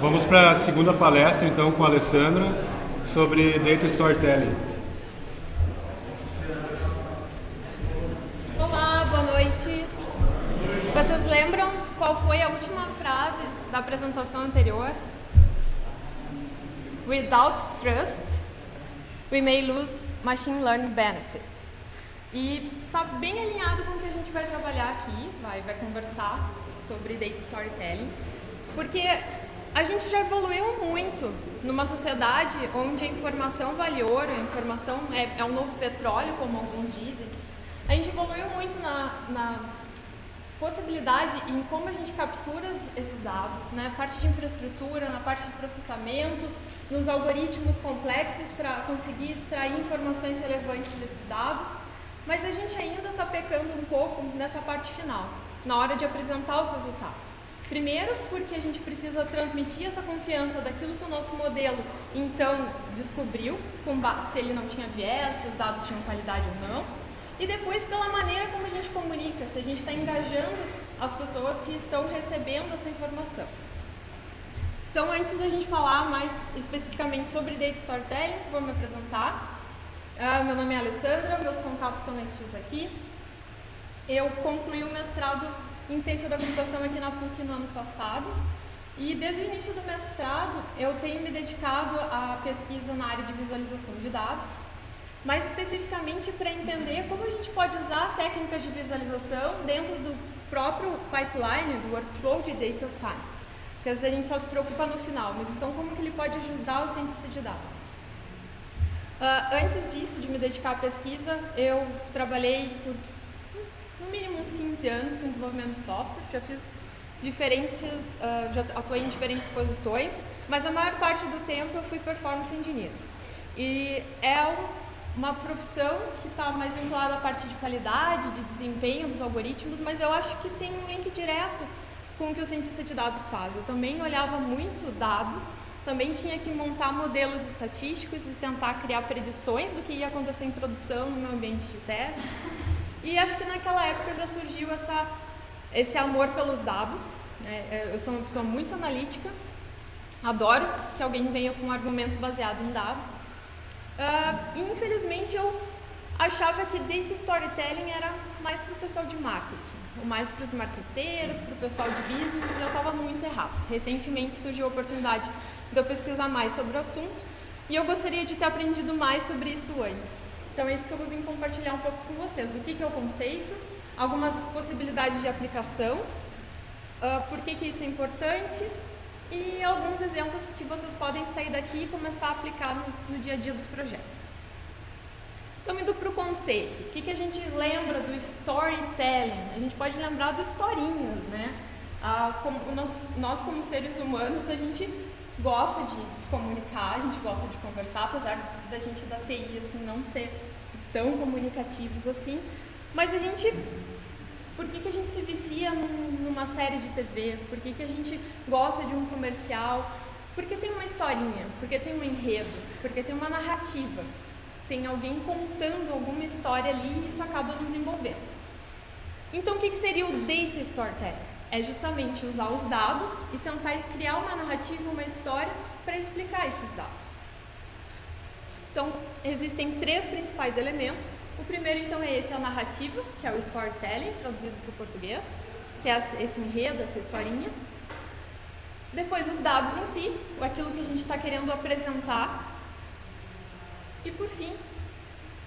Vamos para a segunda palestra, então, com a Alessandra, sobre Data Storytelling. Olá, boa noite. Vocês lembram qual foi a última frase da apresentação anterior? Without trust, we may lose machine learning benefits. E está bem alinhado com o que a gente vai trabalhar aqui, vai, vai conversar sobre Data Storytelling, porque a gente já evoluiu muito numa sociedade onde a informação vale ouro, a informação é, é um novo petróleo, como alguns dizem. A gente evoluiu muito na, na possibilidade em como a gente captura esses dados, né? parte de infraestrutura, na parte de processamento, nos algoritmos complexos para conseguir extrair informações relevantes desses dados, mas a gente ainda está pecando um pouco nessa parte final, na hora de apresentar os resultados. Primeiro, porque a gente precisa transmitir essa confiança daquilo que o nosso modelo então descobriu, se ele não tinha viés, se os dados tinham qualidade ou não. E depois, pela maneira como a gente comunica, se a gente está engajando as pessoas que estão recebendo essa informação. Então, antes da gente falar mais especificamente sobre Data Storytelling, vou me apresentar. Uh, meu nome é Alessandra, meus contatos são estes aqui. Eu concluí o mestrado em Ciência da Computação aqui na PUC no ano passado. E desde o início do mestrado, eu tenho me dedicado à pesquisa na área de visualização de dados, mais especificamente para entender como a gente pode usar técnicas de visualização dentro do próprio pipeline, do workflow de Data Science. Porque às vezes a gente só se preocupa no final, mas então como que ele pode ajudar o cientista de dados? Uh, antes disso, de me dedicar à pesquisa, eu trabalhei por mínimo uns 15 anos com desenvolvimento de software, já fiz diferentes, uh, já atuei em diferentes posições, mas a maior parte do tempo eu fui performance engineer. E é uma profissão que está mais vinculada à parte de qualidade, de desempenho dos algoritmos, mas eu acho que tem um link direto com o que o cientista de dados faz. Eu também olhava muito dados, também tinha que montar modelos estatísticos e tentar criar predições do que ia acontecer em produção no meu ambiente de teste. E acho que naquela época já surgiu essa, esse amor pelos dados. Né? É, eu sou uma pessoa muito analítica, adoro que alguém venha com um argumento baseado em dados. Uh, infelizmente eu achava que data storytelling era mais para o pessoal de marketing, ou mais para os marqueteiros, para o pessoal de business, e eu estava muito errado. Recentemente surgiu a oportunidade de eu pesquisar mais sobre o assunto, e eu gostaria de ter aprendido mais sobre isso antes. Então é isso que eu vou vir compartilhar um pouco com vocês, do que, que é o conceito, algumas possibilidades de aplicação, uh, por que, que isso é importante e alguns exemplos que vocês podem sair daqui e começar a aplicar no, no dia a dia dos projetos. Então, indo para o conceito, o que, que a gente lembra do storytelling? A gente pode lembrar do historinhas, né? Ah, como nós, nós, como seres humanos, a gente gosta de se comunicar, a gente gosta de conversar, apesar da gente da TI assim não ser tão comunicativos assim, mas a gente por que, que a gente se vicia num, numa série de TV? Por que, que a gente gosta de um comercial? Porque tem uma historinha, porque tem um enredo, porque tem uma narrativa, tem alguém contando alguma história ali e isso acaba nos envolvendo. Então, o que, que seria o data storytelling? é justamente usar os dados e tentar criar uma narrativa, uma história para explicar esses dados. Então, existem três principais elementos. O primeiro, então, é esse, a narrativa, que é o storytelling, traduzido para o português, que é esse enredo, essa historinha. Depois, os dados em si, aquilo que a gente está querendo apresentar. E, por fim,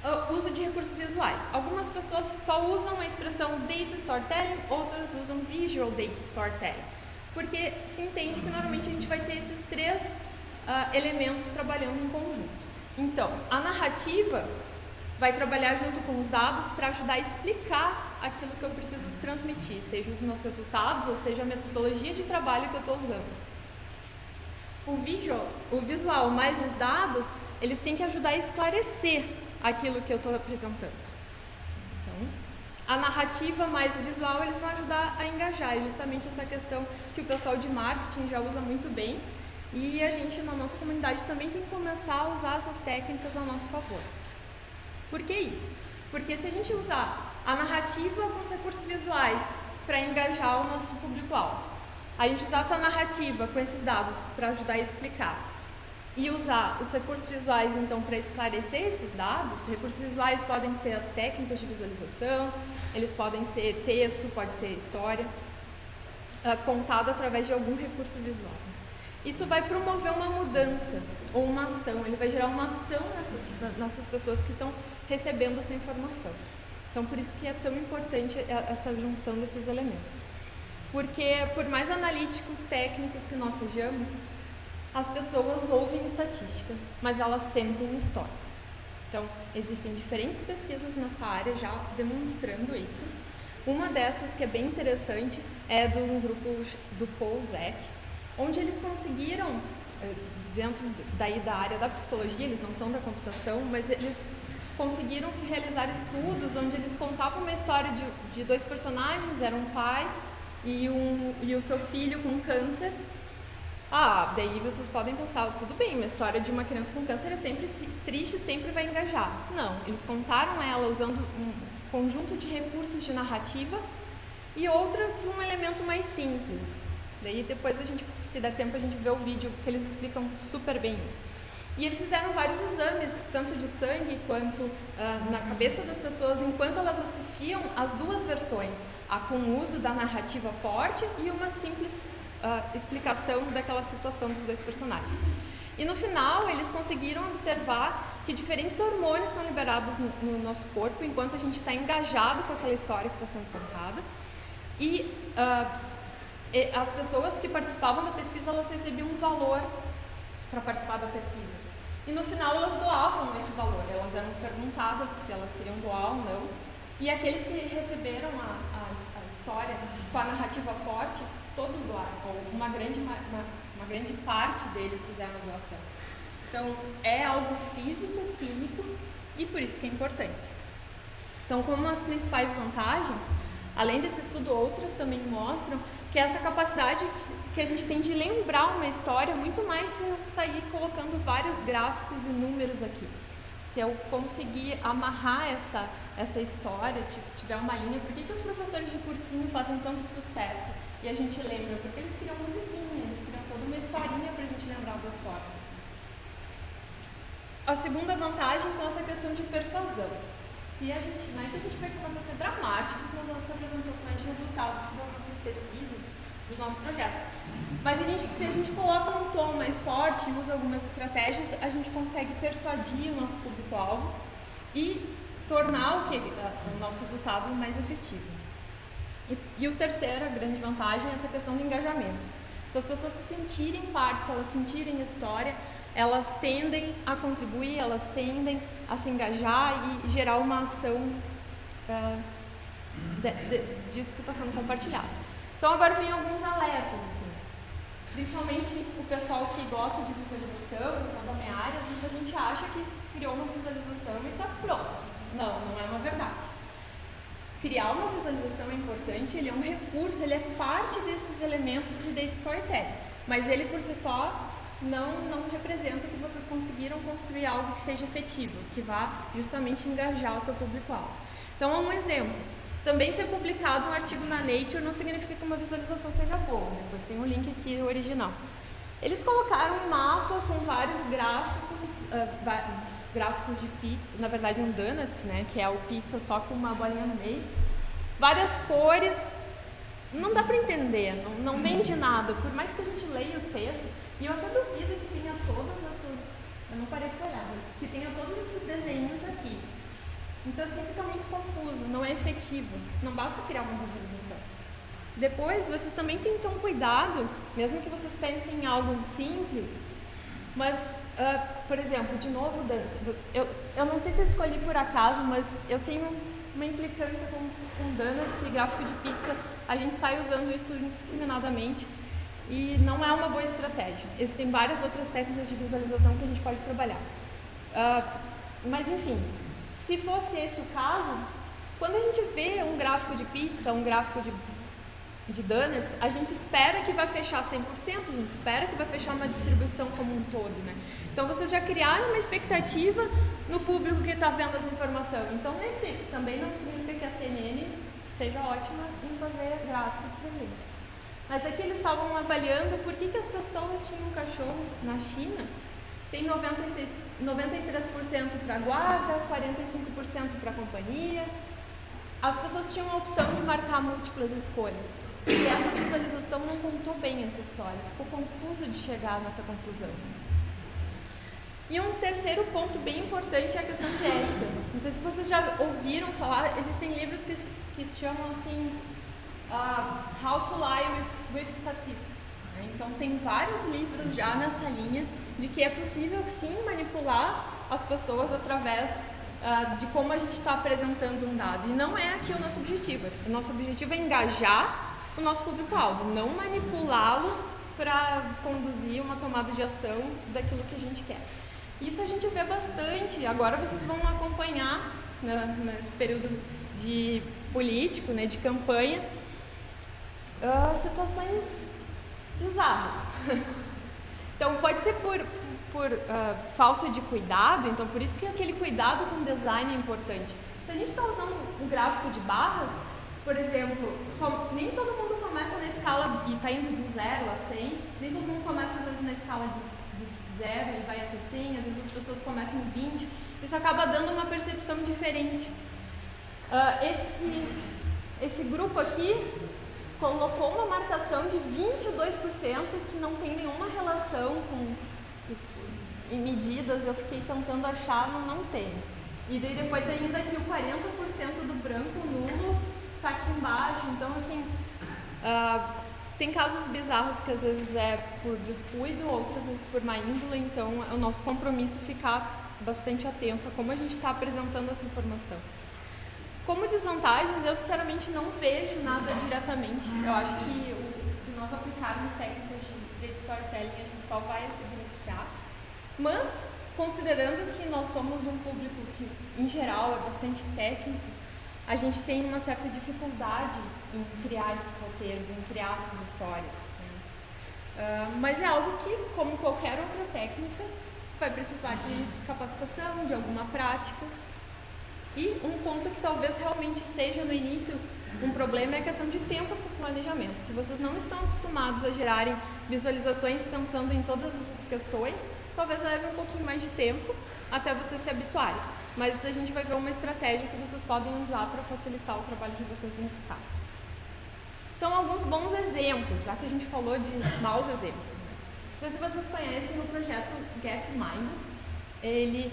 uh, uso de recursos visuais. Algumas pessoas só usam a expressão data storytelling, outras usam visual data storytelling, porque se entende que normalmente a gente vai ter esses três uh, elementos trabalhando em conjunto. Então, a narrativa vai trabalhar junto com os dados para ajudar a explicar aquilo que eu preciso transmitir, seja os meus resultados ou seja a metodologia de trabalho que eu estou usando. O visual, o visual mais os dados, eles têm que ajudar a esclarecer aquilo que eu estou apresentando. Então, a narrativa mais o visual, eles vão ajudar a engajar. É justamente essa questão que o pessoal de marketing já usa muito bem. E a gente, na nossa comunidade, também tem que começar a usar essas técnicas a nosso favor. Por que isso? Porque se a gente usar a narrativa com os recursos visuais para engajar o nosso público-alvo, a gente usar essa narrativa com esses dados para ajudar a explicar e usar os recursos visuais então para esclarecer esses dados, recursos visuais podem ser as técnicas de visualização, eles podem ser texto, pode ser história, uh, contado através de algum recurso visual. Isso vai promover uma mudança ou uma ação, ele vai gerar uma ação nessa, nessas pessoas que estão recebendo essa informação. Então, por isso que é tão importante essa junção desses elementos. Porque, por mais analíticos, técnicos que nós sejamos, as pessoas ouvem estatística, mas elas sentem histórias. Então, existem diferentes pesquisas nessa área já demonstrando isso. Uma dessas que é bem interessante é do um grupo do Paul Zek, onde eles conseguiram, eh, dentro daí da área da psicologia, eles não são da computação, mas eles conseguiram realizar estudos onde eles contavam uma história de, de dois personagens, era um pai e, um, e o seu filho com câncer, ah, daí vocês podem pensar, tudo bem, uma história de uma criança com câncer é sempre triste, sempre vai engajar. Não, eles contaram ela usando um conjunto de recursos de narrativa e outra de um elemento mais simples. Daí depois a gente, se der tempo, a gente vê o vídeo que eles explicam super bem isso. E eles fizeram vários exames, tanto de sangue quanto uh, na cabeça das pessoas, enquanto elas assistiam as duas versões, a com o uso da narrativa forte e uma simples uh, explicação daquela situação dos dois personagens. E no final, eles conseguiram observar que diferentes hormônios são liberados no, no nosso corpo enquanto a gente está engajado com aquela história que está sendo contada. E, uh, as pessoas que participavam da pesquisa, elas recebiam um valor para participar da pesquisa. E no final elas doavam esse valor, elas eram perguntadas se elas queriam doar ou não. E aqueles que receberam a, a, a história com a narrativa forte todos doaram, ou uma grande, uma, uma grande parte deles fizeram a doação. Então, é algo físico, químico, e por isso que é importante. Então, como as principais vantagens, além desse estudo, outras também mostram que essa capacidade que a gente tem de lembrar uma história, muito mais se eu sair colocando vários gráficos e números aqui. Se eu conseguir amarrar essa, essa história, tiver uma linha, por que, que os professores de cursinho fazem tanto sucesso? E a gente lembra, porque eles criam musiquinha, eles criam toda uma historinha para a gente lembrar das formas. A segunda vantagem, então, é essa questão de persuasão. Se a gente, não é que a gente vai começar a ser dramáticos nas nossas apresentações de resultados das pesquisas, dos nossos projetos. Mas a gente, se a gente coloca um tom mais forte usa algumas estratégias, a gente consegue persuadir o nosso público-alvo e tornar o, que, o nosso resultado mais efetivo. E, e o terceiro, a grande vantagem, é essa questão do engajamento. Se as pessoas se sentirem parte, se elas sentirem história, elas tendem a contribuir, elas tendem a se engajar e gerar uma ação uh, de, de, disso que está sendo compartilhado. Então agora vem alguns alertas, assim. Principalmente o pessoal que gosta de visualização, pessoal da minha área, às vezes a gente acha que criou uma visualização e está pronto. Não, não é uma verdade criar uma visualização é importante, ele é um recurso, ele é parte desses elementos de data storytelling, mas ele por si só não, não representa que vocês conseguiram construir algo que seja efetivo, que vá justamente engajar o seu público-alvo. Então, um exemplo. Também ser publicado um artigo na Nature não significa que uma visualização seja boa, depois tem um link aqui original. Eles colocaram um mapa com vários gráficos, uh, gráficos de pizza, na verdade um donuts, né, que é o pizza só com uma bolinha no meio. Várias cores, não dá para entender, não, não vende nada, por mais que a gente leia o texto, e eu até duvido que tenha todas essas, eu não parei para olhar, mas que tenha todos esses desenhos aqui. Então assim fica muito confuso, não é efetivo, não basta criar uma visualização. Depois, vocês também têm que ter um cuidado, mesmo que vocês pensem em algo simples, mas Uh, por exemplo, de novo, eu, eu não sei se eu escolhi por acaso, mas eu tenho uma implicância com, com donuts e gráfico de pizza. A gente sai usando isso indiscriminadamente e não é uma boa estratégia. Existem várias outras técnicas de visualização que a gente pode trabalhar. Uh, mas, enfim, se fosse esse o caso, quando a gente vê um gráfico de pizza, um gráfico de de donuts, a gente espera que vai fechar 100%, a gente espera que vai fechar uma distribuição como um todo, né? Então vocês já criaram uma expectativa no público que está vendo essa informação. Então também não significa que a CNN seja ótima em fazer gráficos para gente. Mas aqui eles estavam avaliando por que, que as pessoas tinham cachorros na China. Tem 96, 93% para guarda, 45% para companhia. As pessoas tinham a opção de marcar múltiplas escolhas. E essa visualização não contou bem essa história, ficou confuso de chegar nessa conclusão. E um terceiro ponto bem importante é a questão de ética. Não sei se vocês já ouviram falar, existem livros que, que se chamam assim uh, How to Lie with, with Statistics. Né? Então tem vários livros já nessa linha de que é possível sim manipular as pessoas através uh, de como a gente está apresentando um dado. E não é aqui o nosso objetivo. O nosso objetivo é engajar o nosso público-alvo, não manipulá-lo para conduzir uma tomada de ação daquilo que a gente quer. Isso a gente vê bastante. Agora vocês vão acompanhar né, nesse período de político, né, de campanha, uh, situações bizarras. então pode ser por, por uh, falta de cuidado, então por isso que aquele cuidado com design é importante. Se a gente está usando um gráfico de barras, por exemplo, nem todo mundo começa na escala e está indo de 0 a 100, nem todo mundo começa às vezes na escala de zero e vai até 100, às vezes as pessoas começam em 20, isso acaba dando uma percepção diferente. Uh, esse, esse grupo aqui colocou uma marcação de 22% que não tem nenhuma relação com medidas, eu fiquei tentando achar, não, não tem. E daí depois ainda que o 40% do branco nulo está aqui embaixo, então assim, uh, tem casos bizarros que às vezes é por descuido, outras vezes por má índole, então é o nosso compromisso ficar bastante atento a como a gente está apresentando essa informação. Como desvantagens, eu sinceramente não vejo nada diretamente. Eu acho que se nós aplicarmos técnicas de storytelling, a gente só vai se beneficiar. Mas, considerando que nós somos um público que, em geral, é bastante técnico, a gente tem uma certa dificuldade em criar esses roteiros, em criar essas histórias. Né? Uh, mas é algo que, como qualquer outra técnica, vai precisar de capacitação, de alguma prática. E um ponto que talvez realmente seja no início um problema é a questão de tempo para o planejamento. Se vocês não estão acostumados a gerarem visualizações pensando em todas essas questões, talvez leve um pouquinho mais de tempo até vocês se habituarem. Mas a gente vai ver uma estratégia que vocês podem usar para facilitar o trabalho de vocês nesse caso. Então, alguns bons exemplos, já que a gente falou de maus exemplos. Não sei se vocês conhecem o projeto Gapminder. Ele,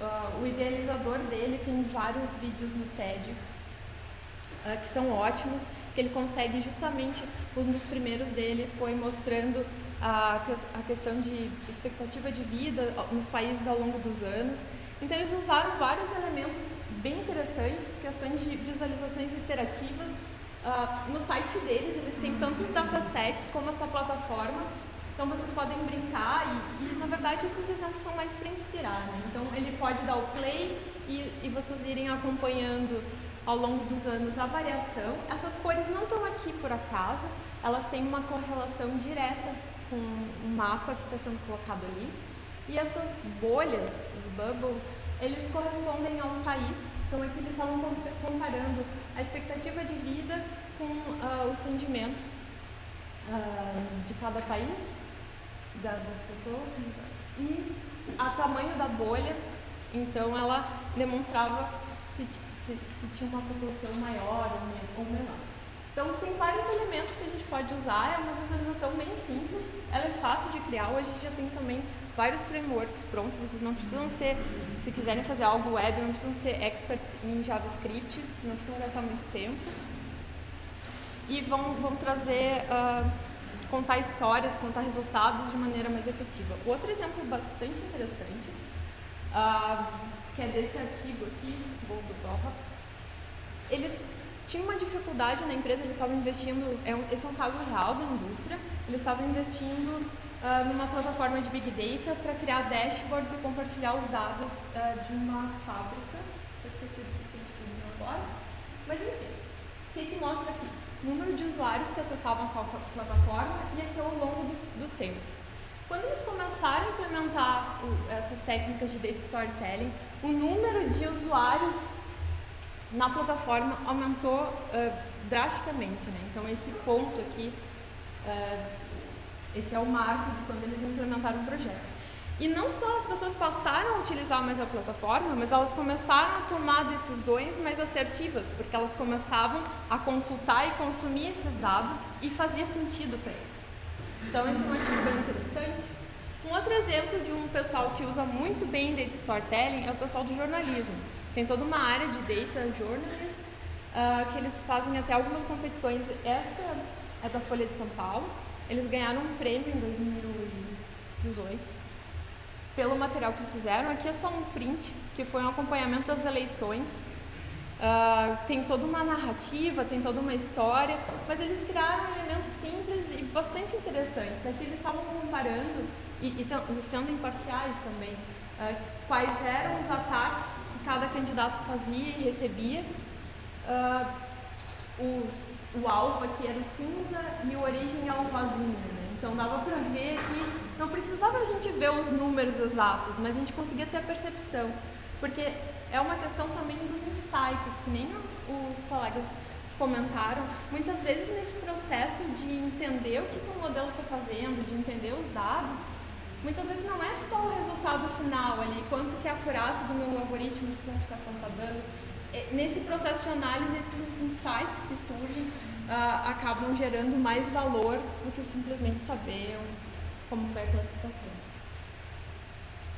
uh, o idealizador dele tem vários vídeos no TED uh, que são ótimos, que ele consegue justamente, um dos primeiros dele foi mostrando a, a questão de expectativa de vida nos países ao longo dos anos. Então eles usaram vários elementos bem interessantes, questões de visualizações interativas. Uh, no site deles eles têm tantos datasets como essa plataforma, então vocês podem brincar e, e na verdade esses exemplos são mais para inspirar. Né? Então ele pode dar o play e, e vocês irem acompanhando ao longo dos anos a variação. Essas cores não estão aqui por acaso, elas têm uma correlação direta com um mapa que está sendo colocado ali. E essas bolhas, os bubbles, eles correspondem a um país. Então aqui eles estavam comparando a expectativa de vida com uh, os rendimentos uh, de cada país, da, das pessoas, e a tamanho da bolha. Então ela demonstrava se, se, se tinha uma população maior ou menor. Então tem vários elementos que a gente pode usar, é uma visualização bem simples, ela é fácil de criar, hoje a gente já tem também vários frameworks prontos, vocês não precisam ser, se quiserem fazer algo web, não precisam ser experts em JavaScript, não precisam gastar muito tempo. E vão, vão trazer, uh, contar histórias, contar resultados de maneira mais efetiva. Outro exemplo bastante interessante, uh, que é desse artigo aqui, Bogusova, eles tinha uma dificuldade na empresa, eles estavam investindo, é um, esse é um caso real da indústria, eles estavam investindo uh, numa plataforma de Big Data para criar dashboards e compartilhar os dados uh, de uma fábrica, esqueci do que eles agora, mas enfim, o que, que mostra aqui? Número de usuários que acessavam a plataforma e aqui ao longo do, do tempo. Quando eles começaram a implementar o, essas técnicas de data storytelling, o número de usuários na plataforma aumentou uh, drasticamente, né? Então esse ponto aqui Uh, esse é o marco de quando eles implementaram o projeto. E não só as pessoas passaram a utilizar mais a plataforma, mas elas começaram a tomar decisões mais assertivas, porque elas começavam a consultar e consumir esses dados e fazia sentido para eles. Então, esse é um artigo bem interessante. Um outro exemplo de um pessoal que usa muito bem data storytelling é o pessoal do jornalismo. Tem toda uma área de data journalism uh, que eles fazem até algumas competições. Essa é da Folha de São Paulo. Eles ganharam um prêmio em 2018 pelo material que eles fizeram. Aqui é só um print, que foi um acompanhamento das eleições. Uh, tem toda uma narrativa, tem toda uma história, mas eles criaram elementos simples e bastante interessantes. Aqui eles estavam comparando, e, e, e sendo imparciais também, uh, quais eram os ataques que cada candidato fazia e recebia. Uh, os, o alvo aqui era o cinza e o origem é o rosinha. Então dava para ver que não precisava a gente ver os números exatos, mas a gente conseguia ter a percepção, porque é uma questão também dos insights, que nem os colegas comentaram. Muitas vezes nesse processo de entender o que, que o modelo está fazendo, de entender os dados, muitas vezes não é só o resultado final ali, quanto que a acurácia do meu algoritmo de classificação está dando. É, nesse processo de análise, esses insights que surgem uh, acabam gerando mais valor do que simplesmente saber como foi a classificação.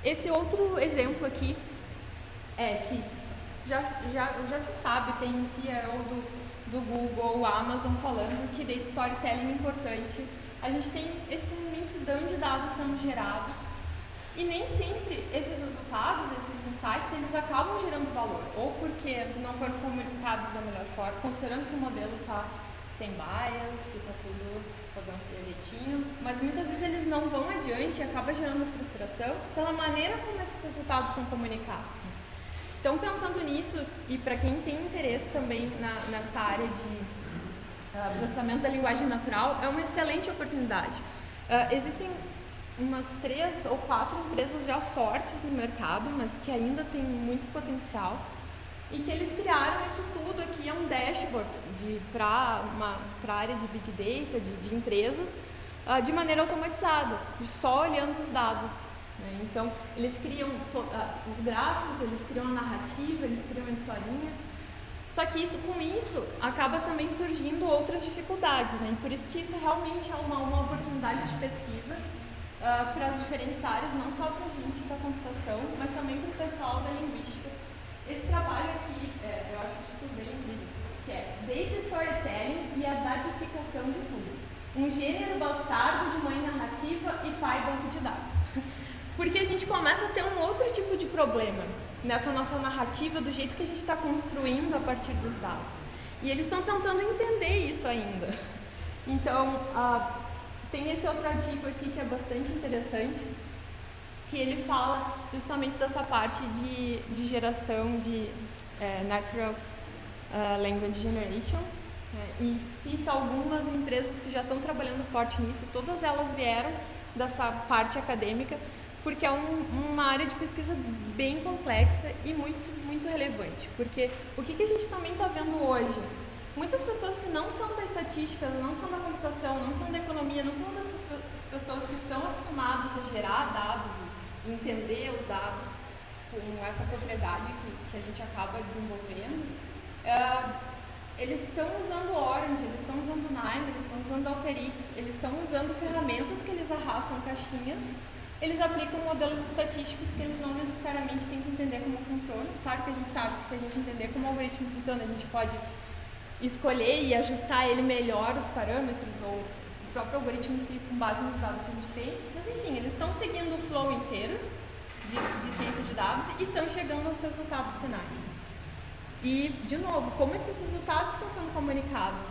Esse outro exemplo aqui é que já, já, já se sabe, tem CEO do, do Google, Amazon falando que data storytelling é importante. A gente tem esse imensidão de dados sendo gerados e nem sempre esses resultados, esses insights, eles acabam gerando valor, ou porque não foram comunicados da melhor forma, considerando que o modelo está sem bias, que está tudo rodando direitinho, mas muitas vezes eles não vão adiante e acaba gerando frustração pela maneira como esses resultados são comunicados. Então, pensando nisso, e para quem tem interesse também na, nessa área de uh, processamento da linguagem natural, é uma excelente oportunidade. Uh, existem umas três ou quatro empresas já fortes no mercado, mas que ainda têm muito potencial e que eles criaram isso tudo aqui, é um dashboard para a área de Big Data, de, de empresas, uh, de maneira automatizada, só olhando os dados. Né? Então, eles criam uh, os gráficos, eles criam a narrativa, eles criam a historinha, só que isso, com isso, acaba também surgindo outras dificuldades, né? E por isso que isso realmente é uma, uma oportunidade de pesquisa uh, para as diferentes áreas, não só para a gente da computação, mas também para o pessoal da linguística esse trabalho aqui, é, eu acho que tudo bem incrível, que é Data Storytelling e a datificação de tudo. Um gênero bastardo de mãe narrativa e pai banco de dados. Porque a gente começa a ter um outro tipo de problema nessa nossa narrativa, do jeito que a gente está construindo a partir dos dados. E eles estão tentando entender isso ainda. Então, uh, tem esse outro artigo aqui que é bastante interessante, que ele fala justamente dessa parte de, de geração de é, Natural uh, Language Generation é, e cita algumas empresas que já estão trabalhando forte nisso, todas elas vieram dessa parte acadêmica, porque é um, uma área de pesquisa bem complexa e muito, muito relevante, porque o que, que a gente também está vendo hoje? Muitas pessoas que não são da estatística, não são da computação, não são da economia, não são dessas pessoas que estão acostumadas a gerar dados e entender os dados com essa propriedade que, que a gente acaba desenvolvendo, uh, eles estão usando Orange, eles estão usando Nime, eles estão usando Alteryx, eles estão usando ferramentas que eles arrastam caixinhas, eles aplicam modelos estatísticos que eles não necessariamente têm que entender como funciona. Claro que a gente sabe que se a gente entender como o algoritmo funciona, a gente pode escolher e ajustar ele melhor os parâmetros ou o próprio algoritmo em si com base nos dados que a gente tem. Mas enfim, eles estão seguindo o flow inteiro de, de ciência de dados e estão chegando aos resultados finais. E, de novo, como esses resultados estão sendo comunicados?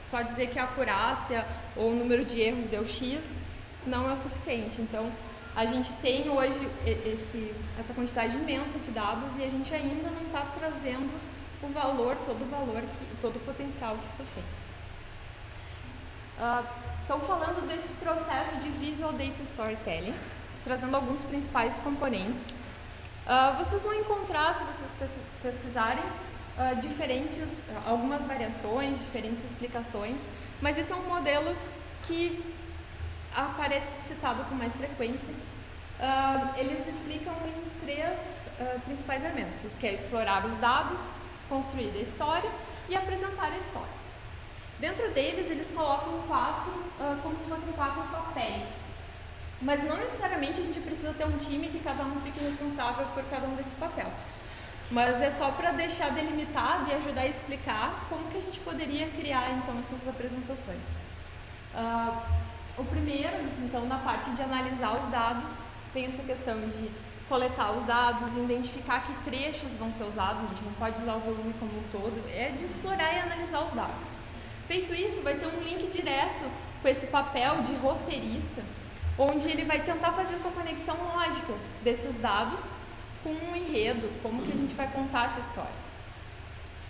Só dizer que a acurácia ou o número de erros deu X não é o suficiente. Então, a gente tem hoje esse, essa quantidade imensa de dados e a gente ainda não está trazendo o valor, todo o valor, que, todo o potencial que isso tem. Estão uh, falando desse processo de Visual Data Storytelling, trazendo alguns principais componentes. Uh, vocês vão encontrar, se vocês pesquisarem, uh, diferentes, algumas variações, diferentes explicações, mas esse é um modelo que aparece citado com mais frequência. Eles explicam em três principais elementos, que é explorar os dados, construir a história e apresentar a história. Dentro deles, eles colocam quatro, uh, como se fossem quatro papéis. Mas não necessariamente a gente precisa ter um time que cada um fique responsável por cada um desse papel. Mas é só para deixar delimitado e ajudar a explicar como que a gente poderia criar então essas apresentações. Uh, o primeiro, então, na parte de analisar os dados, tem essa questão de coletar os dados, identificar que trechos vão ser usados, a gente não pode usar o volume como um todo, é de explorar e analisar os dados. Feito isso, vai ter um link direto com esse papel de roteirista, onde ele vai tentar fazer essa conexão lógica desses dados com um enredo, como que a gente vai contar essa história.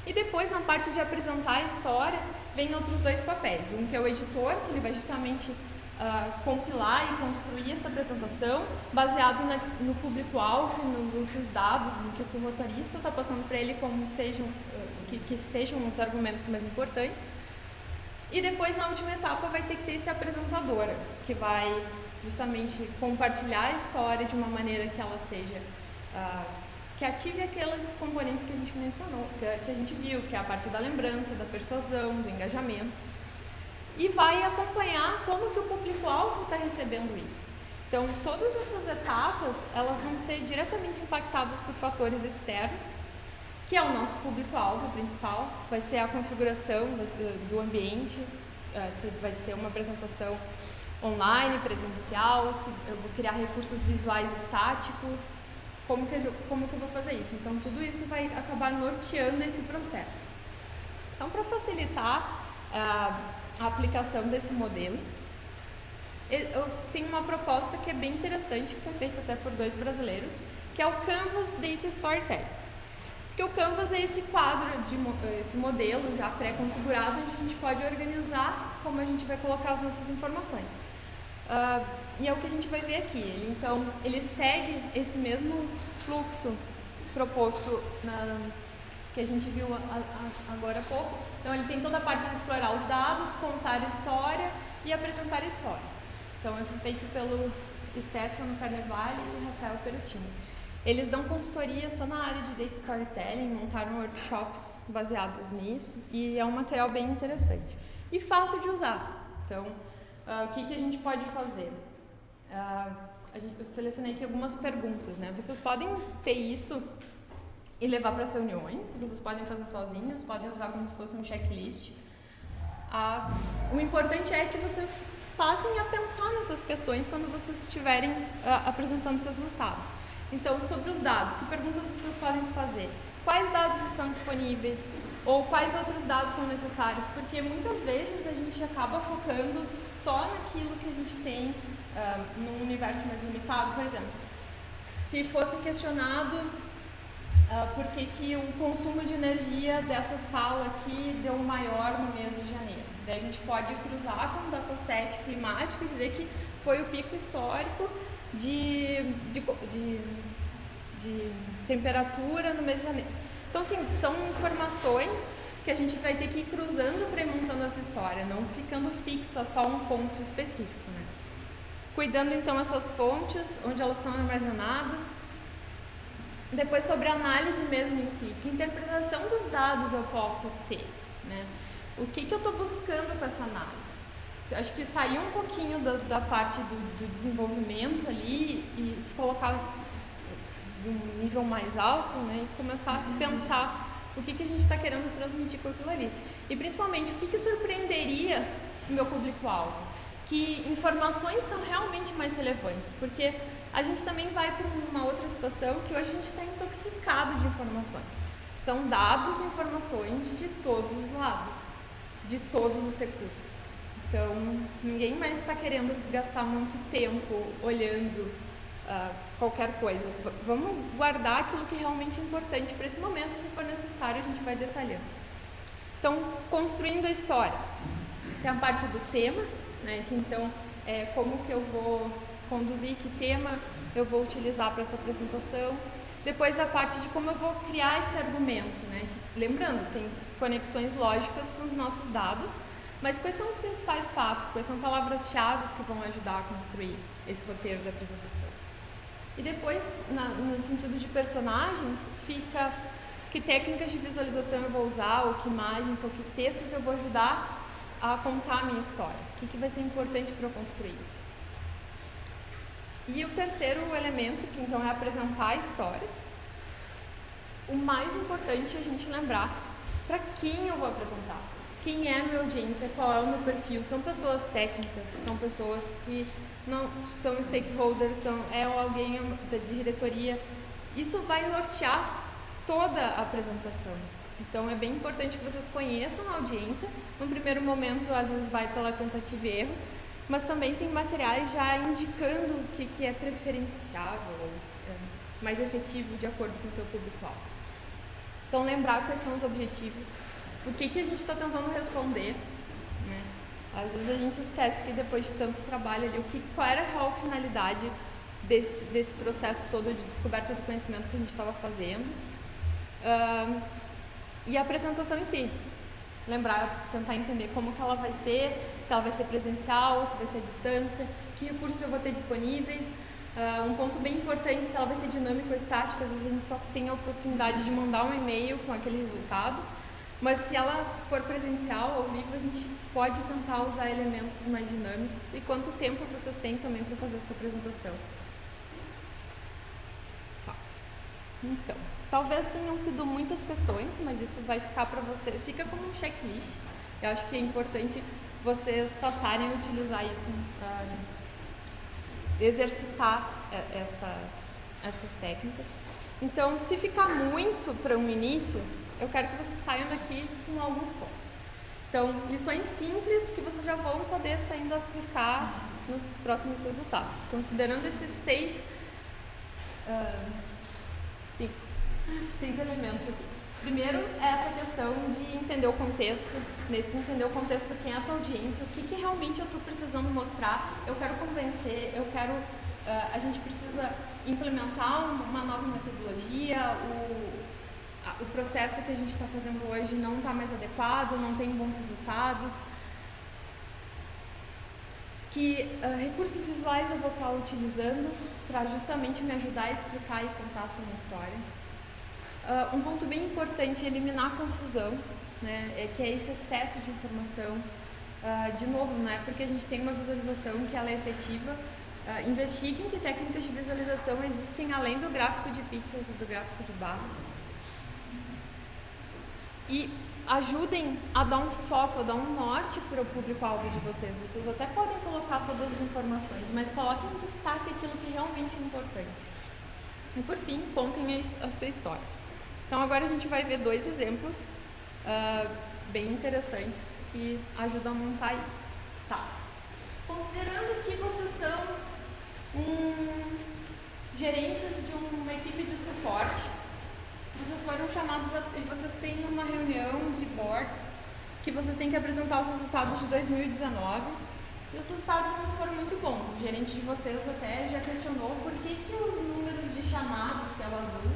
E depois, na parte de apresentar a história, vem outros dois papéis. Um que é o editor, que ele vai justamente uh, compilar e construir essa apresentação baseado na, no público-alvo, no, dados, no que o motorista está passando para ele como sejam, uh, que, que sejam os argumentos mais importantes. E depois, na última etapa, vai ter que ter esse apresentador, que vai justamente compartilhar a história de uma maneira que ela seja uh, que ative aqueles componentes que a gente mencionou, que, a gente viu, que é a parte da lembrança, da persuasão, do engajamento, e vai acompanhar como que o público-alvo está recebendo isso. Então, todas essas etapas, elas vão ser diretamente impactadas por fatores externos, que é o nosso público-alvo principal, vai ser a configuração do, ambiente, uh, se vai ser uma apresentação online, presencial, se eu vou criar recursos visuais estáticos, como que, eu, como que eu vou fazer isso? Então, tudo isso vai acabar norteando esse processo. Então, para facilitar uh, a aplicação desse modelo, eu tenho uma proposta que é bem interessante, que foi feita até por dois brasileiros, que é o Canvas Data Storytelling. Porque o Canvas é esse quadro, de, esse modelo já pré-configurado, onde a gente pode organizar como a gente vai colocar as nossas informações. Uh, e é o que a gente vai ver aqui. Então, ele segue esse mesmo fluxo proposto na, que a gente viu a, a, agora há pouco. Então, ele tem toda a parte de explorar os dados, contar a história e apresentar a história. Então, é feito pelo Stefano Carnevale e Rafael Perutini. Eles dão consultoria só na área de data storytelling, montaram workshops baseados nisso e é um material bem interessante e fácil de usar. Então, uh, o que, que a gente pode fazer? Uh, eu selecionei aqui algumas perguntas, né? Vocês podem ter isso e levar para as reuniões, vocês podem fazer sozinhos, podem usar como se fosse um checklist. Uh, o importante é que vocês passem a pensar nessas questões quando vocês estiverem uh, apresentando seus resultados. Então, sobre os dados, que perguntas vocês podem se fazer? Quais dados estão disponíveis? Ou quais outros dados são necessários? Porque muitas vezes a gente acaba focando só naquilo que a gente tem uh, num universo mais limitado. Por exemplo, se fosse questionado uh, por que, que o consumo de energia dessa sala aqui deu maior no mês de janeiro. Daí a gente pode cruzar com o dataset climático e dizer que foi o pico histórico de, de, de, de temperatura no mês de janeiro. Então, assim, são informações que a gente vai ter que ir cruzando para ir montando essa história, não ficando fixo a só um ponto específico. Né? Cuidando, então, essas fontes, onde elas estão armazenadas. Depois, sobre a análise mesmo em si, que interpretação dos dados eu posso ter? Né? O que, que eu estou buscando com essa análise? Acho que sair um pouquinho da, da parte do, do desenvolvimento ali e se colocar de um nível mais alto né, e começar a pensar o que, que a gente está querendo transmitir com aquilo ali. E principalmente, o que, que surpreenderia o meu público-alvo? Que informações são realmente mais relevantes, porque a gente também vai para uma outra situação que hoje a gente está intoxicado de informações. São dados e informações de todos os lados, de todos os recursos. Então, ninguém mais está querendo gastar muito tempo olhando uh, qualquer coisa. V vamos guardar aquilo que é realmente é importante para esse momento, se for necessário, a gente vai detalhando. Então, construindo a história. Tem a parte do tema, né, que então é como que eu vou conduzir, que tema eu vou utilizar para essa apresentação. Depois a parte de como eu vou criar esse argumento, né, que, lembrando, tem conexões lógicas com os nossos dados, Mas quais são os principais fatos? Quais são palavras-chave que vão ajudar a construir esse roteiro da apresentação? E depois, na, no sentido de personagens, fica que técnicas de visualização eu vou usar, ou que imagens, ou que textos eu vou ajudar a contar a minha história. O que, que vai ser importante para eu construir isso? E o terceiro elemento, que então é apresentar a história. O mais importante é a gente lembrar para quem eu vou apresentar. Quem é a minha audiência, qual é o meu perfil. São pessoas técnicas, são pessoas que não são stakeholders, são, é alguém de diretoria. Isso vai nortear toda a apresentação. Então é bem importante que vocês conheçam a audiência. No primeiro momento, às vezes vai pela tentativa e erro, mas também tem materiais já indicando o que, que é preferenciável, é, mais efetivo de acordo com o teu público-alvo. Então lembrar quais são os objetivos, o que, que a gente está tentando responder. Né? Às vezes a gente esquece que depois de tanto trabalho ali, o que, qual era a real finalidade desse, desse processo todo de descoberta do conhecimento que a gente estava fazendo. Uh, e a apresentação em si lembrar, tentar entender como que ela vai ser, se ela vai ser presencial, se vai ser à distância, que recursos eu vou ter disponíveis. Uh, um ponto bem importante, se ela vai ser dinâmico ou estático, às vezes a gente só tem a oportunidade de mandar um e-mail com aquele resultado, mas se ela for presencial, ao vivo, a gente pode tentar usar elementos mais dinâmicos e quanto tempo vocês têm também para fazer essa apresentação. Tá. Então. Talvez tenham sido muitas questões, mas isso vai ficar para você, fica como um checklist. Eu acho que é importante vocês passarem a utilizar isso, uh, exercitar essa, essas técnicas. Então, se ficar muito para um início, eu quero que vocês saiam daqui com alguns pontos. Então, lições simples que vocês já vão poder saindo aplicar nos próximos resultados, considerando esses seis. Uh, cinco elementos. Primeiro é essa questão de entender o contexto, nesse entender o contexto, quem é a tua audiência, o que, que realmente eu estou precisando mostrar, eu quero convencer, eu quero, uh, a gente precisa implementar uma nova metodologia, o, o processo que a gente está fazendo hoje não está mais adequado, não tem bons resultados, que uh, recursos visuais eu vou estar tá utilizando para justamente me ajudar a explicar e contar essa minha história. Uh, um ponto bem importante é eliminar a confusão, né, é que é esse excesso de informação. Uh, de novo, não é porque a gente tem uma visualização que ela é efetiva. Uh, investiguem que técnicas de visualização existem além do gráfico de pizzas e do gráfico de barras. E ajudem a dar um foco, a dar um norte para o público-alvo de vocês. Vocês até podem colocar todas as informações, mas coloquem em destaque aquilo que realmente é importante. E por fim, contem a sua história. Então agora a gente vai ver dois exemplos uh, bem interessantes que ajudam a montar isso. Tá. Considerando que vocês são um, gerentes de uma equipe de suporte, vocês foram chamados e vocês têm uma reunião de board que vocês têm que apresentar os resultados de 2019 e os resultados não foram muito bons. O gerente de vocês até já questionou por que, que os números de chamados, que é o azul,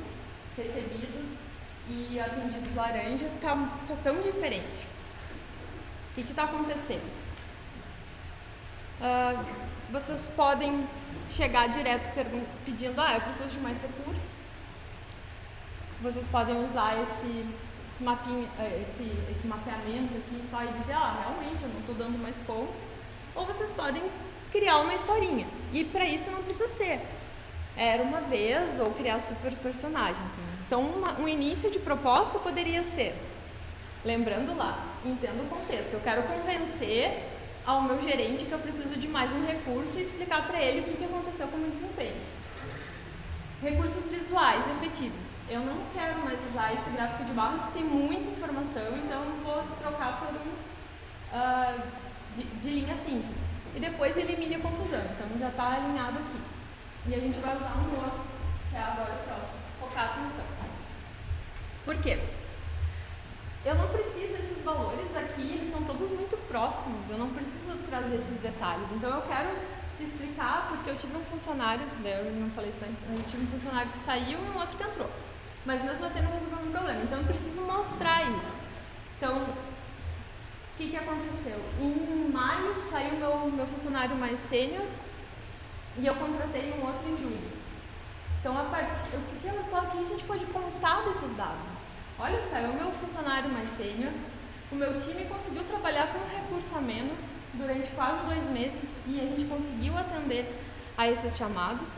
recebidos, e atendidos laranja está tá tão diferente. O que está acontecendo? Uh, vocês podem chegar direto pedindo, ah, eu preciso de mais recursos. Vocês podem usar esse, mapinha, eh, esse, esse mapeamento aqui só e dizer, ah, realmente eu não estou dando mais conta. Ou vocês podem criar uma historinha. E para isso não precisa ser era uma vez ou criar super personagens. Né? Então, uma, um início de proposta poderia ser, lembrando lá, entendo o contexto, eu quero convencer ao meu gerente que eu preciso de mais um recurso e explicar para ele o que, que aconteceu com o meu desempenho. Recursos visuais efetivos. Eu não quero mais usar esse gráfico de barras que tem muita informação, então eu vou trocar por um uh, de, de linha simples. E depois elimine a confusão, então já está alinhado aqui. E a gente vai usar um outro, que é agora o próximo, focar a atenção. Por quê? Eu não preciso esses valores aqui, eles são todos muito próximos, eu não preciso trazer esses detalhes. Então eu quero explicar porque eu tive um funcionário, né, eu não falei isso antes, eu tive um funcionário que saiu e um outro que entrou. Mas mesmo assim não resolveu o meu problema. Então eu preciso mostrar isso. Então, que, que aconteceu? Em maio saiu meu, meu funcionário mais sênior e eu contratei um outro em julho. Então, a partir, o que, que, aqui a gente pode contar desses dados? Olha, saiu meu funcionário mais sênior, o meu time conseguiu trabalhar com um recurso a menos durante quase dois meses e a gente conseguiu atender a esses chamados.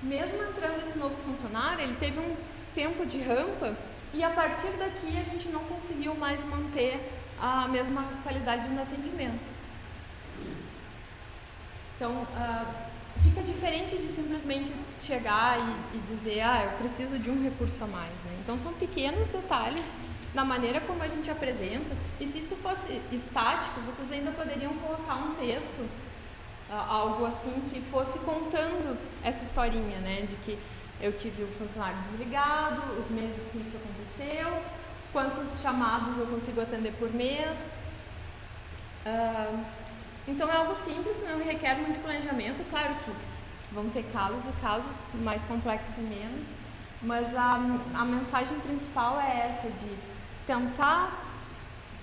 Mesmo entrando esse novo funcionário, ele teve um tempo de rampa e a partir daqui a gente não conseguiu mais manter a mesma qualidade no atendimento. Então, uh, fica diferente de simplesmente chegar e, e, dizer, ah, eu preciso de um recurso a mais. Né? Então, são pequenos detalhes na maneira como a gente apresenta. E se isso fosse estático, vocês ainda poderiam colocar um texto, algo assim, que fosse contando essa historinha, né? De que eu tive o funcionário desligado, os meses que isso aconteceu, quantos chamados eu consigo atender por mês. Uh, então é algo simples, que não requer muito planejamento. Claro que vão ter casos e casos mais complexos e menos, mas a, a mensagem principal é essa de tentar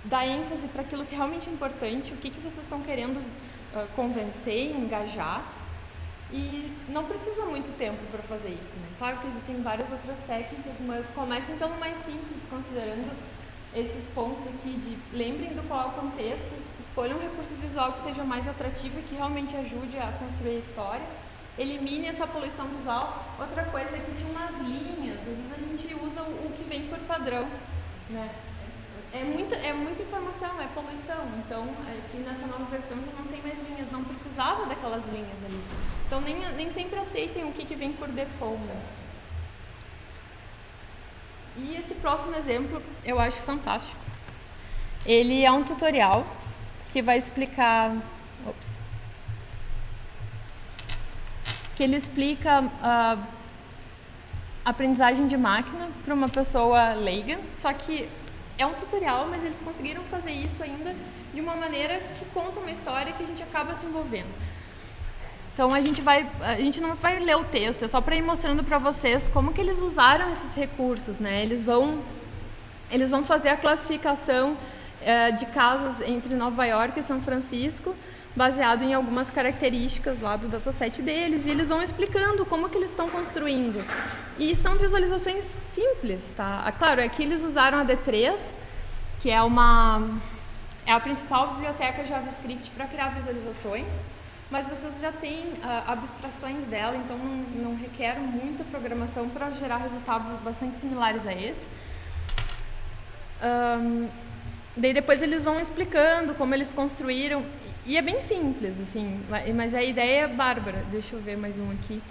dar ênfase para aquilo que realmente é importante, o que, que vocês estão querendo uh, convencer, engajar. E não precisa muito tempo para fazer isso. Né? Claro que existem várias outras técnicas, mas comecem pelo mais simples, considerando esses pontos aqui de lembrem do qual é o contexto, escolham um recurso visual que seja mais atrativo e que realmente ajude a construir a história, elimine essa poluição visual. Outra coisa é que tinha umas linhas, às vezes a gente usa o que vem por padrão, né? É muita, é muita informação, é poluição. Então, aqui nessa nova versão não tem mais linhas, não precisava daquelas linhas ali. Então, nem, nem sempre aceitem o que, que vem por default. E esse próximo exemplo eu acho fantástico. Ele é um tutorial que vai explicar. Ops, que ele explica a aprendizagem de máquina para uma pessoa leiga, só que é um tutorial, mas eles conseguiram fazer isso ainda de uma maneira que conta uma história que a gente acaba se envolvendo. Então a gente vai, a gente não vai ler o texto, é só para ir mostrando para vocês como que eles usaram esses recursos, né? Eles vão, eles vão fazer a classificação é, de casas entre Nova York e São Francisco, baseado em algumas características lá do dataset deles, e eles vão explicando como que eles estão construindo. E são visualizações simples, tá? Ah, claro, aqui eles usaram a D3, que é uma é a principal biblioteca JavaScript para criar visualizações, mas vocês já têm uh, abstrações dela, então não, não requer muita programação para gerar resultados bastante similares a esse. Um, daí depois eles vão explicando como eles construíram e é bem simples, assim, mas a ideia é bárbara. Deixa eu ver mais um aqui.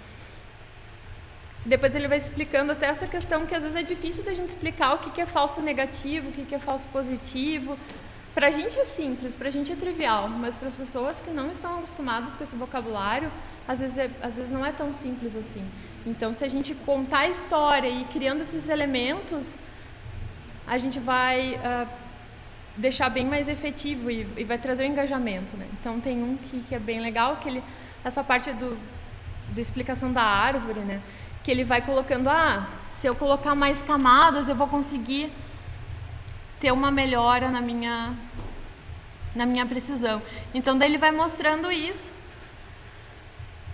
Depois ele vai explicando até essa questão que às vezes é difícil da gente explicar o que é falso negativo, o que é falso positivo. Para a gente é simples, para a gente é trivial, mas para as pessoas que não estão acostumadas com esse vocabulário, às vezes, é, às vezes não é tão simples assim. Então, se a gente contar a história e criando esses elementos, a gente vai uh, deixar bem mais efetivo e, e, vai trazer o engajamento, né? Então tem um que, que é bem legal, que ele, essa parte do, da explicação da árvore, né? Que ele vai colocando, ah, se eu colocar mais camadas, eu vou conseguir ter uma melhora na minha na minha precisão. Então daí ele vai mostrando isso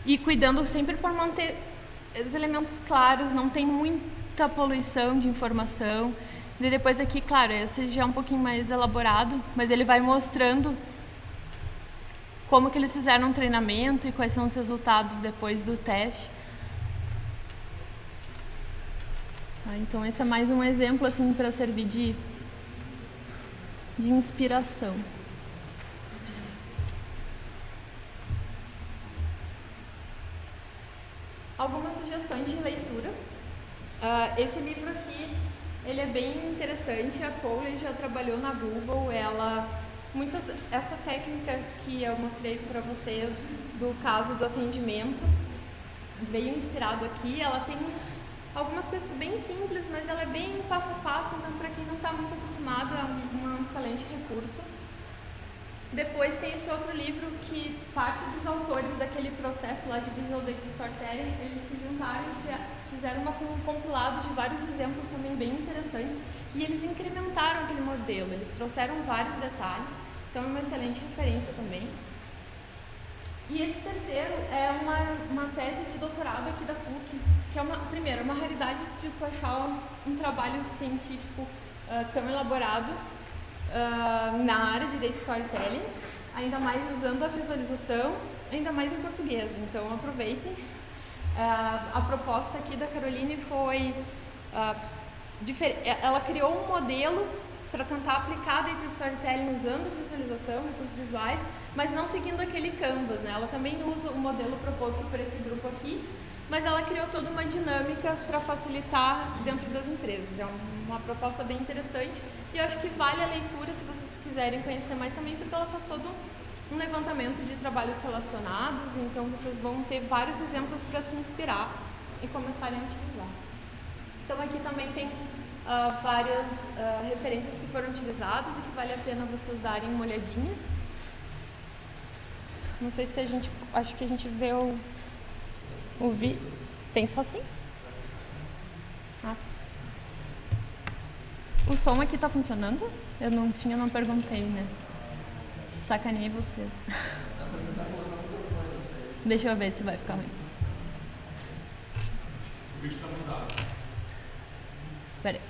e cuidando sempre por manter os elementos claros, não tem muita poluição de informação. E depois aqui, claro, esse já é um pouquinho mais elaborado, mas ele vai mostrando como que eles fizeram um treinamento e quais são os resultados depois do teste. Ah, então esse é mais um exemplo assim para servir de, de inspiração. Algumas sugestões de leitura. Uh, esse livro aqui ele é bem interessante. A Cole já trabalhou na Google. Ela muitas essa técnica que eu mostrei para vocês do caso do atendimento veio inspirado aqui. Ela tem algumas coisas bem simples, mas ela é bem passo a passo. Então, para quem não está muito acostumado, é um, um excelente recurso. Depois tem esse outro livro que parte dos autores daquele processo lá de Visual Data Storytelling, eles se juntaram e fizeram uma, um compilado de vários exemplos também bem interessantes e eles incrementaram aquele modelo, eles trouxeram vários detalhes então é uma excelente referência também. E esse terceiro é uma, uma tese de doutorado aqui da PUC, que é uma, primeiro, é uma raridade de tu achar um, trabalho científico uh, tão elaborado uh, na área de data storytelling, ainda mais usando a visualização, ainda mais em português. Então aproveitem. Uh, a proposta aqui da Caroline foi ela criou um modelo para tentar aplicar data storytelling usando visualização, recursos visuais, mas não seguindo aquele canvas, né? Ela também usa o modelo proposto por esse grupo aqui, mas ela criou toda uma dinâmica para facilitar dentro das empresas. É uma proposta bem interessante e eu acho que vale a leitura se vocês quiserem conhecer mais também, porque ela faz todo um levantamento de trabalhos relacionados, então vocês vão ter vários exemplos para se inspirar e começarem a utilizar. Então aqui também tem uh, várias uh, referências que foram utilizadas e que vale a pena vocês darem uma olhadinha. Não sei se a gente. Acho que a gente vê o. O vi. Tem só assim? Ah. O som aqui tá funcionando? Eu no fim eu não perguntei, né? Sacanei vocês. Deixa eu ver se vai ficar ruim. O vídeo tá mudado. Peraí.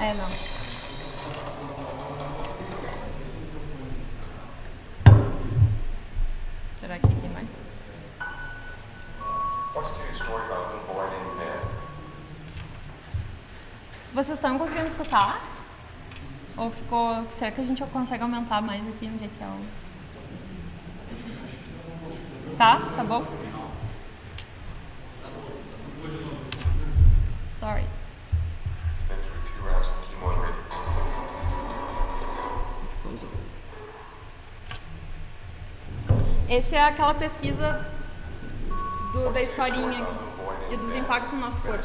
É, não. Vocês estão conseguindo escutar? Ou ficou. Será que a gente consegue aumentar mais aqui onde é que é o. Tá? Tá bom? Sorry. Essa é aquela pesquisa do, da historinha e dos impactos no nosso corpo.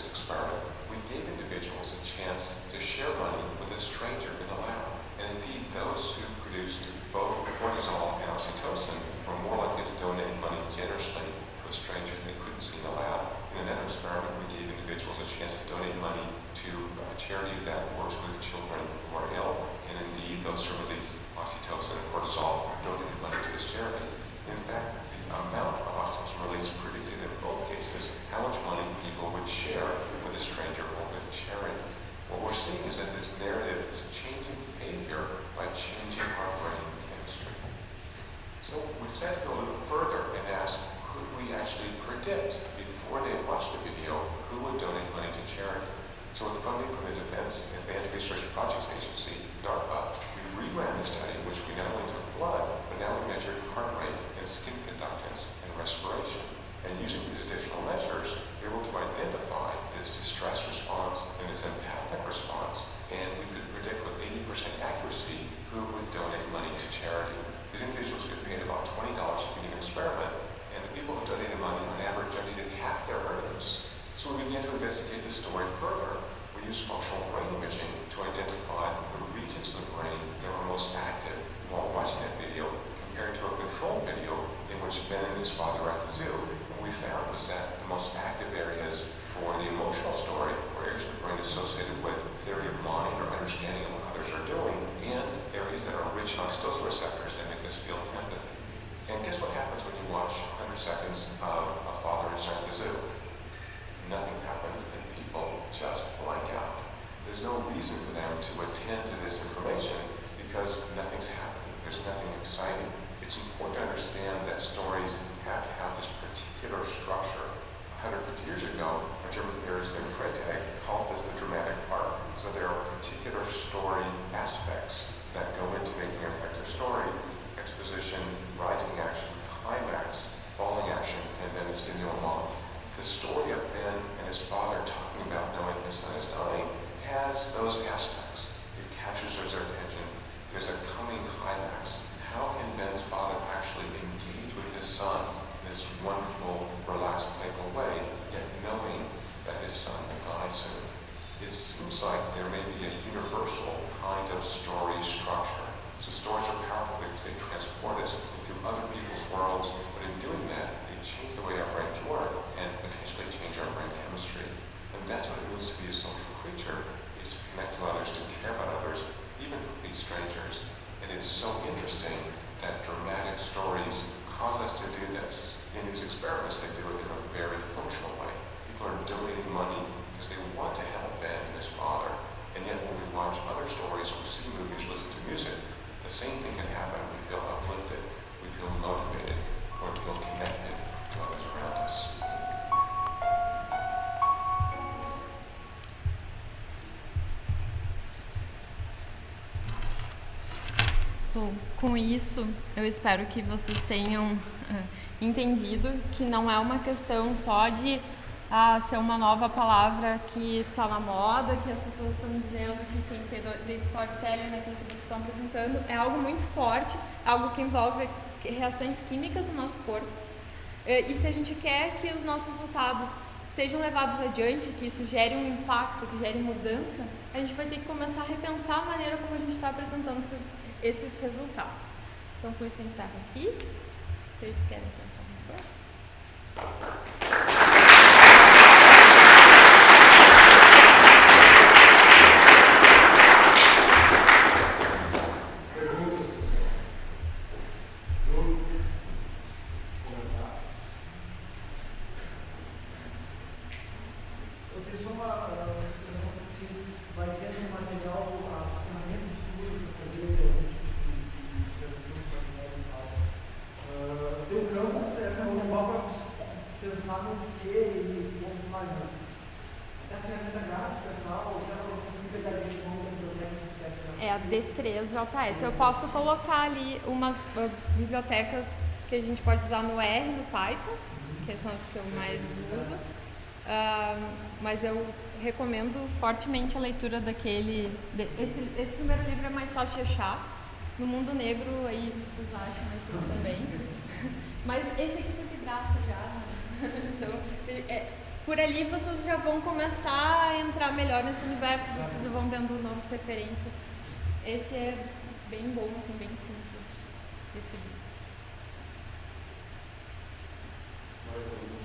This experiment. We gave individuals a chance to share money with a stranger in the lab. And indeed, those who produced both cortisol and oxytocin were more likely to donate money generously to a stranger they couldn't see in the lab. In another experiment, we gave individuals a chance to donate money to a charity that works with children who are ill. And indeed, those who released oxytocin and cortisol donated money to this charity. In fact, the amount of oxytocin release predicted in both cases how much money people would share with a stranger or with charity. What we're seeing is that this narrative is changing behavior by changing our brain chemistry. So we decided to go a little further and ask, could we actually predict before they watched the video who would donate money to charity. So with funding from the Defense Advanced Research Project intelligence agency, DARPA, we reran the study in which we not only took blood, but now we measured heart rate and skin conductance and respiration. And using these additional measures, we were able to identify this distress response and this empathic response, and we could predict with 80% accuracy who would donate money to charity. These individuals get paid about $20 for being an experiment, and the people who donated money on average donated half their earnings. So we began to investigate the story further. We used functional brain imaging to identify the regions of the brain that were most active while watching that video compared to a control video in which Ben and his father are at the zoo. What we found was that the most active areas for the emotional story were areas of the brain associated with theory of mind or understanding of what others are doing, and areas that are rich on those receptors that make us feel empathy. And guess what happens when you watch 100 seconds of a father at the zoo? Nothing happens and people just blank out. There's no reason for them to attend to this information because nothing's happening. There's nothing exciting. It's important to understand that stories have to have this particular structure. 150 years ago, a German theorist named Freytag called this the dramatic arc. So there are particular story aspects that go into making an effective story. Exposition, rising action, climax, falling action, and then its denouement. The story of Ben and his father talking about knowing his son is dying has those aspects. It captures their attention. There's a coming climax. How can Ben's father actually engage with his son in this wonderful, relaxed, playful way, yet knowing that his son will die soon? It seems like there may be a universal kind of story structure. So stories are powerful because they transport us into other people's worlds, but in doing that, they change the way our brains work and potentially change our brain chemistry. And that's what it means to be a social creature, is to connect to others, to care about others, even complete strangers. And it is so interesting that dramatic stories cause us to do this. In these experiments, they do it in a very functional way. People are donating money because they want to help Ben and his father. And yet when we watch other stories, or see movies, listen to music, the same thing can happen. We feel uplifted, we feel motivated, or we feel connected com isso, eu espero que vocês tenham entendido que não é uma questão só de ah, ser uma nova palavra que está na moda, que as pessoas estão dizendo que tem que ter de storytelling naquilo que vocês estão apresentando. É algo muito forte, algo que envolve reações químicas no nosso corpo. E se a gente quer que os nossos resultados sejam levados adiante, que isso gere um impacto, que gere mudança, a gente vai ter que começar a repensar a maneira como a gente está apresentando esses, esses resultados. Então, com isso, eu encerro aqui. Vocês querem perguntar alguma coisa? JS. Eu posso colocar ali umas uh, bibliotecas que a gente pode usar no R, no Python, que são as que eu mais uso. Uh, mas eu recomendo fortemente a leitura daquele. De, esse, esse, primeiro livro é mais fácil de achar. No Mundo Negro, aí vocês acham esse também. Mas esse aqui tá de graça já. Né? então, é, por ali vocês já vão começar a entrar melhor nesse universo, vocês já vão vendo novas referências. Esse é bem bom, assim, bem simples de seguir. Mais algum